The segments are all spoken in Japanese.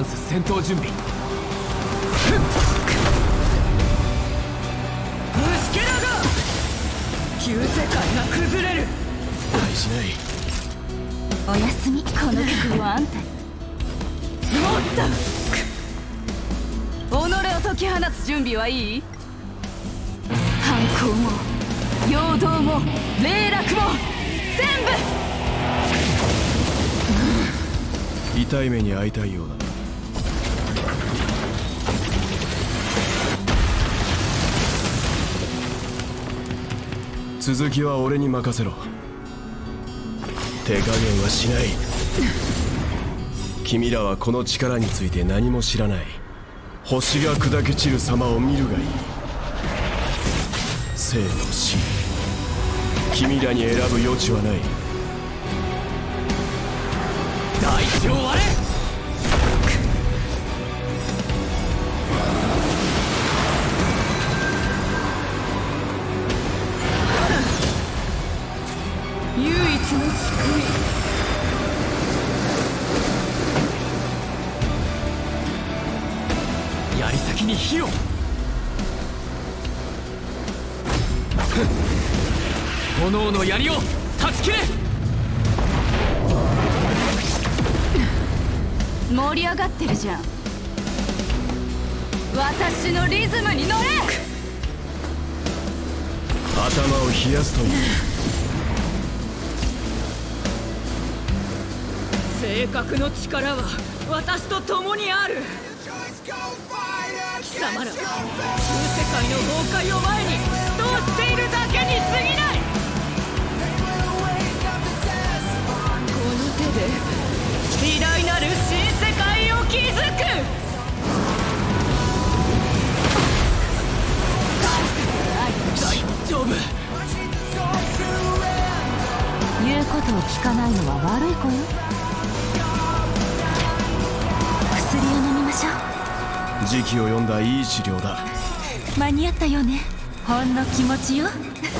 ンス戦闘準備。虫けらが旧世界が崩れる。大しない。おやすみこの曲はあんたに。もった己を解き放つ準備はいい？反抗も陽動も霊落も全部！痛い目に遭いたいようだ続きは俺に任せろ。手加減はしない。君らはこの力について何も知らない。星が砕け散る様を見るがいい。生と死。君らに選ぶ余地はない。大地を割れ唯一の救槍先に火を。炎の槍を断ち切れ。い盛り上がってるじゃん。私のリズムに乗れ。頭を冷やすと。いう性格の力は私と共にある。貴様ら旧世界の崩壊を前にどうしているだけに過ぎない。この手で偉大なる新世界を築く。大丈夫。言うことを聞かないのは悪い子よ。時期を読んだいい治療だ。う間に合ったよね。ほんの気持ちよ。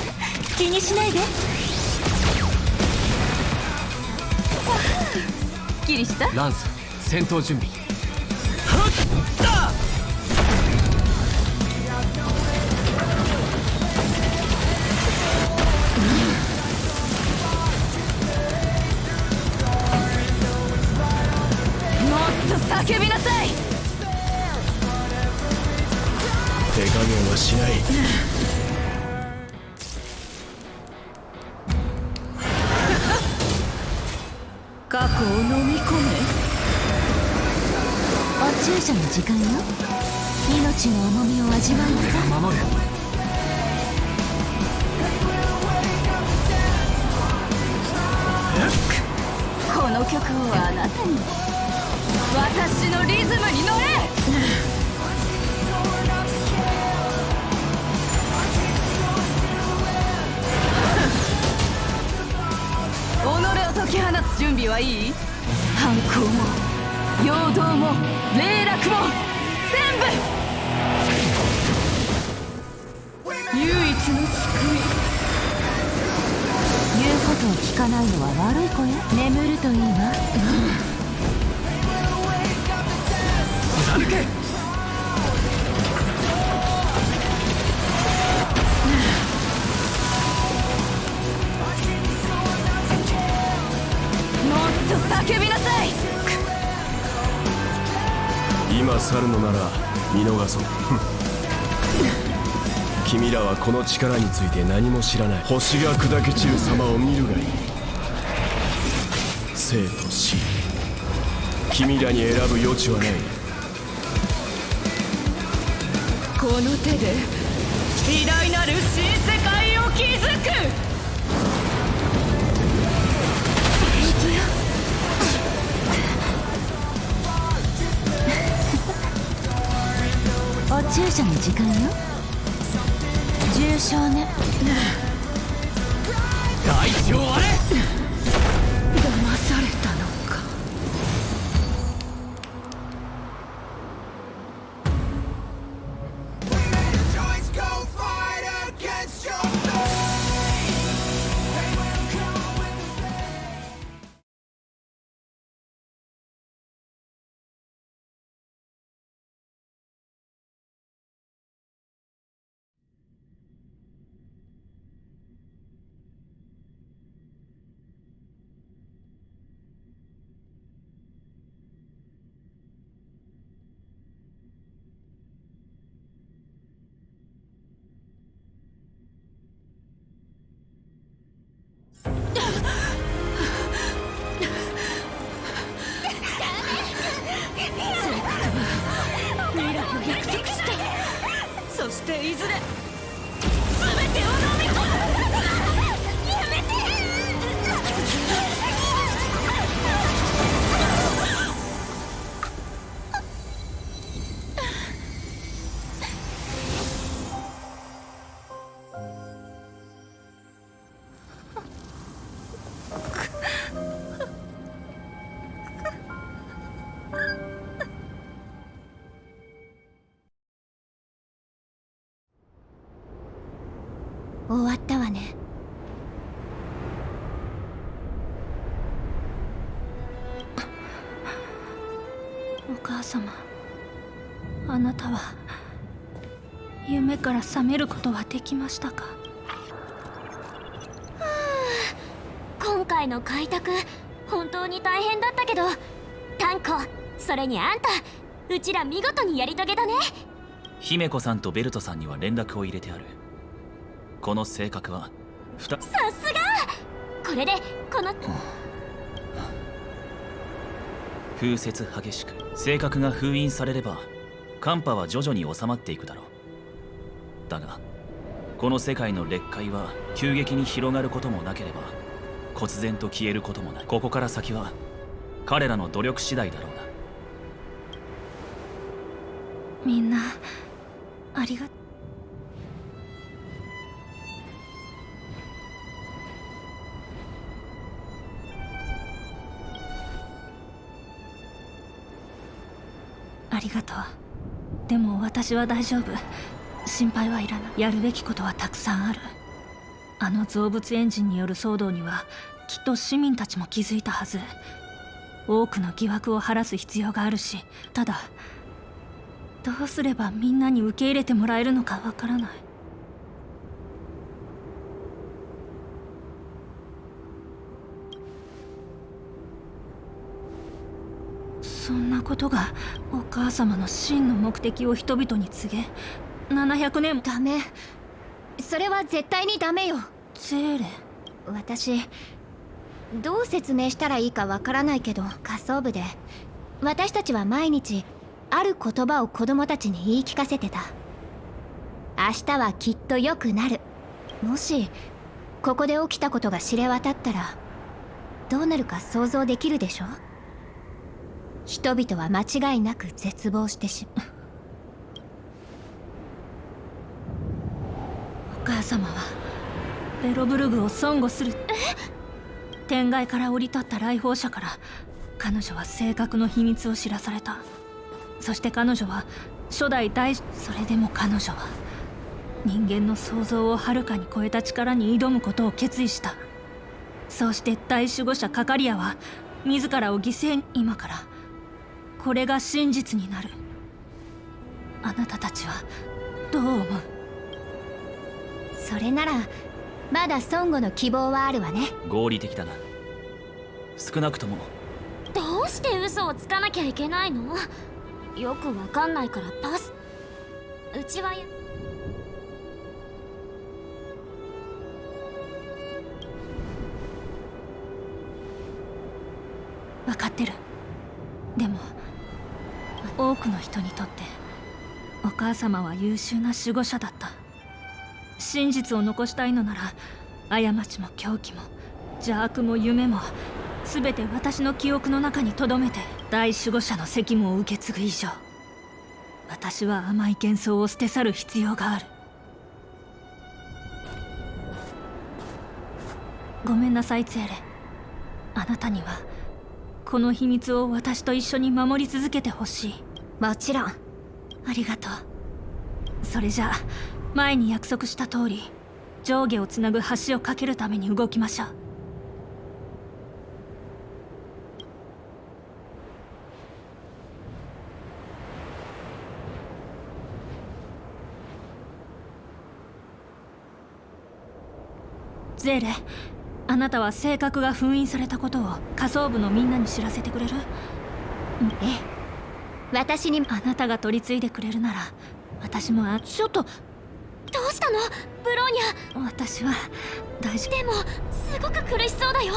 気にしないで。すっきりしたランス戦闘準備過去を飲み込め。お注射の時間よ命の重みを味わいなさ。い守るこの曲をあなたに私のリズムに乗れはいい？反抗も陽動も霊落も全部！唯一の救い。言うことを聞かないのは悪い子よ。眠るといいわ。うん、歩け！なら見逃そう。君らはこの力について何も知らない。星が砕け散る様を見るがいい。生と死。君らに選ぶ余地はない。この手で偉大なる新世界を築く。注射の時間よ。重症ね。代表あれ。終わったわね。お母様あなたは夢から覚めることはできましたか？今回の開拓本当に大変だったけどタンコそれにあんたうちら見事にやり遂げたね。姫子さんとベルトさんには連絡を入れてあるこの性格は。さすが！これでこの。風雪激しく性格が封印されれば寒波は徐々に収まっていくだろう。だがこの世界の劣界は急激に広がることもなければ忽然と消えることもない。ここから先は彼らの努力次第だろうな。みんなありがありがとう。でも私は大丈夫。心配はいらない。やるべきことはたくさんある。あの造物エンジンによる騒動にはきっと市民たちも気づいたはず。多くの疑惑を晴らす必要があるし。ただどうすればみんなに受け入れてもらえるのかわからない。そんなことがお母様の真の目的を人々に告げ700年も。ダメ。それは絶対にダメよ。ゼーレ。私どう説明したらいいかわからないけど仮想部で私たちは毎日ある言葉を子供たちに言い聞かせてた。明日はきっと良くなる。もしここで起きたことが知れ渡ったらどうなるか想像できるでしょ人々は間違いなく絶望してしまう。お母様はベロブルグを損護する。天外から降り立った来訪者から彼女は性格の秘密を知らされた。そして彼女は初代大それでも彼女は人間の想像をはるかに超えた力に挑むことを決意した。そうして大守護者カカリアは自らを犠牲に今からこれが真実になる。あなたたちはどう思う？それならまだ孫悟の希望はあるわね。合理的だな。少なくとも。どうして嘘をつかなきゃいけないの？よくわかんないからパス。うちはや。分かってる。でも多くの人にとってお母様は優秀な守護者だった。真実を残したいのなら過ちも狂気も邪悪も夢も全て私の記憶の中に留めて大守護者の責務を受け継ぐ以上。私は甘い幻想を捨て去る必要がある。ごめんなさいツェーレ。あなたにはこの秘密を私と一緒に守り続けてほしい。もちろん。ありがとう。それじゃあ前に約束した通り上下をつなぐ橋を架けるために動きましょう。ゼーレあなたは性格が封印されたことを仮想部のみんなに知らせてくれる？ええ。私にあなたが取り継いでくれるなら私もあちょっとどうしたの？ブローニ私は大丈ャでもすごく苦しそうだよ。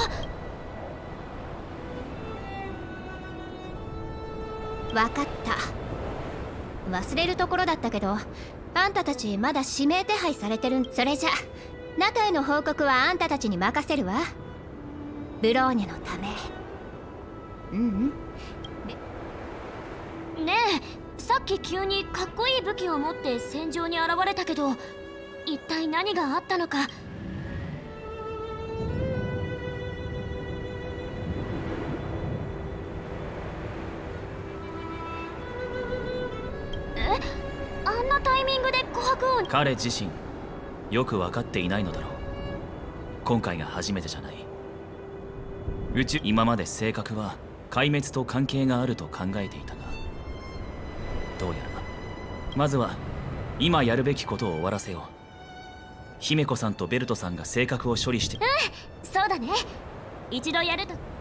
わかった。忘れるところだったけどあんたたちまだ指名手配されてるんそれじゃ。中への報告はあんたたちに任せるわ。ブローニャのため。うんうんね。えさっき急にかっこいい武器を持って戦場に現れたけど一体何があったのか？え？あんなタイミングで琥珀を彼自身よく分かっていないのだろう。今回が初めてじゃない。宇宙今まで性格は壊滅と関係があると考えていたがどうやら。まずは今やるべきことを終わらせよう。姫子さんとベルトさんが性格を処理して。うんそうだね。一度やると「